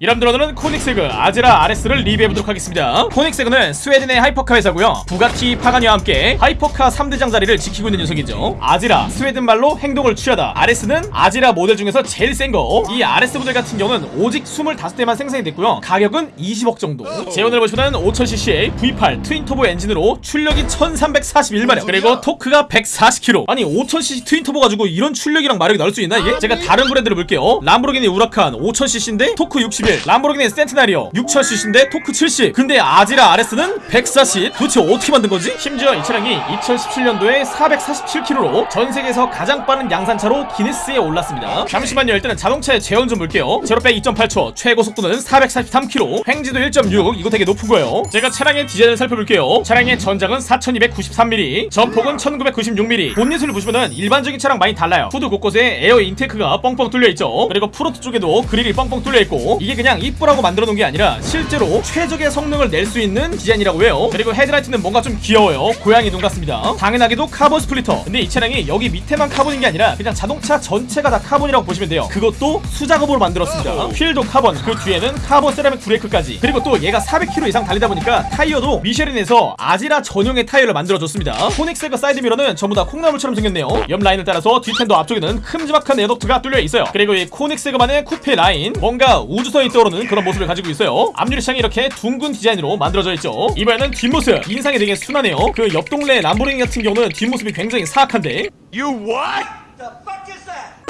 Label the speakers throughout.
Speaker 1: 여러분들 오늘은 코닉세그 아제라 RS를 리뷰해보도록 하겠습니다. 코닉세그는 스웨덴의 hypercar 회사고요. 부가티 파가니와 함께 hypercar 3대장 자리를 지키고 있는 녀석이죠. 아제라 스웨덴 말로 행동을 취하다. RS는 아제라 모델 중에서 제일 센거 이 RS 모델 같은 경우는 오직 25대만 생산이 됐고요. 가격은 20억 정도. 제원을 보시면 5000cc의 V8 twin turbo 엔진으로 출력이 1341마력 그리고 토크가 140kg 아니 5000cc twin turbo 가지고 이런 출력이랑 마력이 나올 수 있나 이게? 제가 다른 브랜드를 볼게요. 람보르기니 우라칸 5000cc인데 토크 61 람보르기니 센티나리오. 6000cc인데 토크 70 근데 아제라 RS는 140 도대체 어떻게 만든 거지? 심지어 이 차량이 2017년도에 447km로 전 세계에서 가장 빠른 양산차로 기네스에 올랐습니다. 잠시만요. 일단은 자동차의 제원 좀 볼게요. 제로백 2.8초. 최고 속도는 443km 횡G도 1.6 이거 되게 높은 거예요. 제가 차량의 디자인을 살펴볼게요. 차량의 전장은 4293mm 전폭은 1996mm 본닛을 보시면은 일반적인 차랑 많이 달라요. 후드 곳곳에 air intake가 뻥뻥 뚫려 있죠. 그리고 프론트 쪽에도 그릴이 뻥뻥 뚫려 있고 이게 그냥 이쁘라고 만들어 놓은 게 아니라 실제로 최적의 성능을 낼 수 있는 디자인이라고 해요. 그리고 헤드라이트는 뭔가 좀 귀여워요. 고양이 눈 같습니다. 당연하게도 카본 splitter. 근데 이 차량이 여기 밑에만 카본인 게 아니라 그냥 자동차 전체가 다 카본이라고 보시면 돼요. 그것도 수작업으로 만들었습니다. 휠도 카본 그 뒤에는 카본 세라믹 브레이크까지. 그리고 또 얘가 400km 이상 달리다 보니까 타이어도 미쉐린에서 아제라 전용의 타이어를 만들어줬습니다. 코닉세그 사이드 미러는 전부 다 콩나물처럼 생겼네요. 옆 라인을 따라서 뒤 fender 앞쪽에는 큼지막한 air duct가 뚫려 있어요. 그리고 이 코닉세그만의 쿠페 라인. 뭔가 우주선 이 떠오르는 그런 모습을 가지고 있어요. 앞유리 창이 이렇게 둥근 디자인으로 만들어져 있죠. 이번에는 뒷모습 인상이 되게 순하네요. 그 옆 동네 람보르기니 같은 경우는 뒷모습이 굉장히 사악한데.
Speaker 2: You what?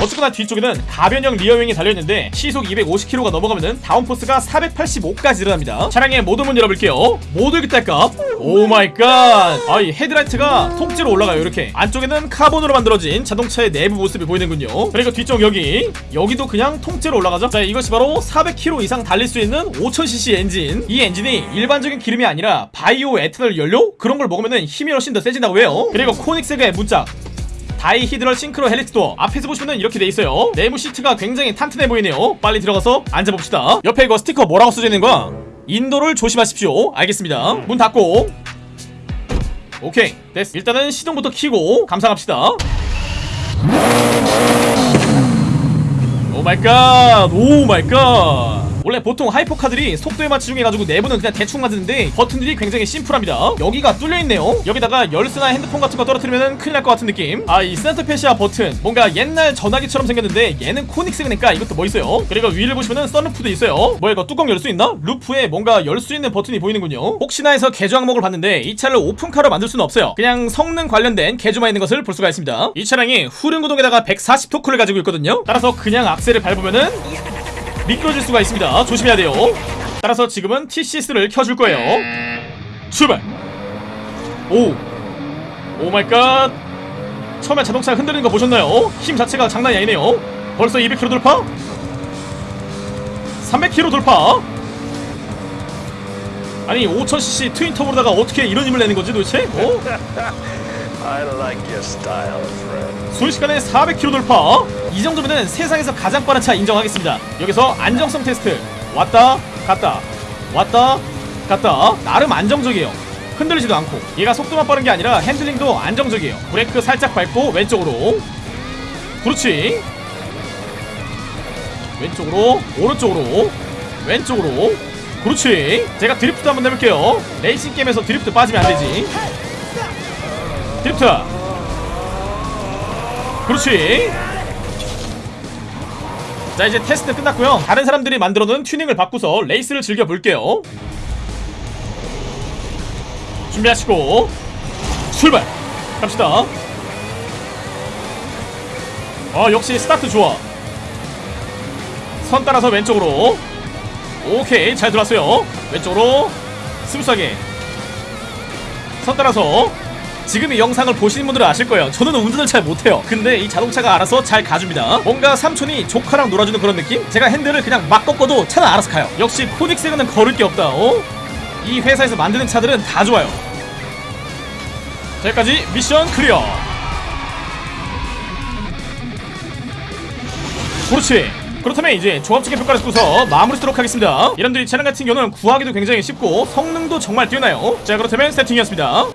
Speaker 1: 어쨌거나 뒤쪽에는 가변형 rear wing이 달려있는데 시속 250km가 넘어가면은 downforce가 485까지 일어납니다. 차량의 모드 문 열어볼게요. 모드 기탈값. Oh my god. 아이 헤드라이트가 통째로 올라가요 이렇게. 안쪽에는 카본으로 만들어진 자동차의 내부 모습이 보이는군요. 그리고 뒤쪽 여기 여기도 그냥 통째로 올라가죠? 자 이것이 바로 400km 이상 달릴 수 있는 5000cc 엔진. 이 엔진이 일반적인 기름이 아니라 바이오 에탄올 연료? 그런 걸 먹으면은 힘이 훨씬 더 세진다고 해요. 그리고 코닉세그의 문짝 dihedral synchro helix도 앞에서 보시면 이렇게 돼 있어요. 내부 시트가 굉장히 탄탄해 보이네요. 빨리 들어가서 앉아봅시다. 옆에 이거 스티커 뭐라고 써져 있는 거야? 인도를 조심하십시오. 알겠습니다. 문 닫고. 오케이. 됐어. 일단은 시동부터 켜고 감상합시다. Oh my god. Oh my god 원래 보통 hypercar들이 속도에 맞추기 해가지고 내부는 그냥 대충 만드는데 버튼들이 굉장히 심플합니다. 여기가 뚫려있네요. 여기다가 열쇠나 핸드폰 같은 거 떨어뜨리면 큰일 날 것 같은 느낌. 아 이 center fascia 버튼. 뭔가 옛날 전화기처럼 생겼는데 얘는 코닉세그니까 이것도 멋있어요? 그리고 위를 보시면은 썬루프도 있어요. 뭐야 이거 뚜껑 열 수 있나? 루프에 뭔가 열 수 있는 버튼이 보이는군요. 혹시나 해서 개조 항목을 봤는데 이 차를 오픈카로 만들 수는 없어요. 그냥 성능 관련된 개조만 있는 것을 볼 수가 있습니다. 이 차량이 후륜구동에다가 140 토크를 가지고 있거든요. 따라서 그냥 악셀을 밟으면은 미끄러질 수가 있습니다 조심해야 돼요 따라서 지금은 TCS를 켜줄 거예요 출발 오 oh my god 처음에 자동차 흔들리는 거 보셨나요? 힘 자체가 장난이 아니네요 벌써 200km 돌파? 300km 돌파? 아니 5000cc twin turbo로다가 어떻게 이런 힘을 내는 거지 도대체? 어? 순식간에 400km 돌파. 이 정도면은 세상에서 가장 빠른 차 인정하겠습니다. 여기서 안정성 테스트. 왔다 갔다. 왔다 갔다. 나름 안정적이에요. 흔들리지도 않고. 얘가 속도만 빠른 게 아니라 핸들링도 안정적이에요. 브레이크 살짝 밟고 왼쪽으로. 그렇지. 왼쪽으로 오른쪽으로. 왼쪽으로. 그렇지. 제가 드리프트 한번 해볼게요. 레이싱 게임에서 드리프트 빠지면 안되지 드리프트 그렇지. 자 이제 테스트 끝났고요. 다른 사람들이 만들어놓은 튜닝을 바꾸서 레이스를 즐겨볼게요. 준비하시고 출발! 갑시다. 어 역시 스타트 좋아. 선 따라서 왼쪽으로. 오케이 잘 들어왔어요. 왼쪽으로. smooth하게. 선 따라서 지금 이 영상을 보시는 분들은 아실 거예요. 저는 운전을 잘 못해요. 근데 이 자동차가 알아서 잘 가줍니다. 뭔가 삼촌이 조카랑 놀아주는 그런 느낌? 제가 핸들을 그냥 막 꺾어도 차는 알아서 가요. 역시 코닉세그는 거를 게 없다 어? 이 회사에서 만드는 차들은 다 좋아요. 자 여기까지 미션 클리어. 그렇지. 그렇다면 이제 종합적인 평가를 듣고서 마무리 하도록 하겠습니다. 이런들 이 차량 같은 경우는 구하기도 굉장히 쉽고 성능도 정말 뛰어나요. 자 그렇다면 세팅이었습니다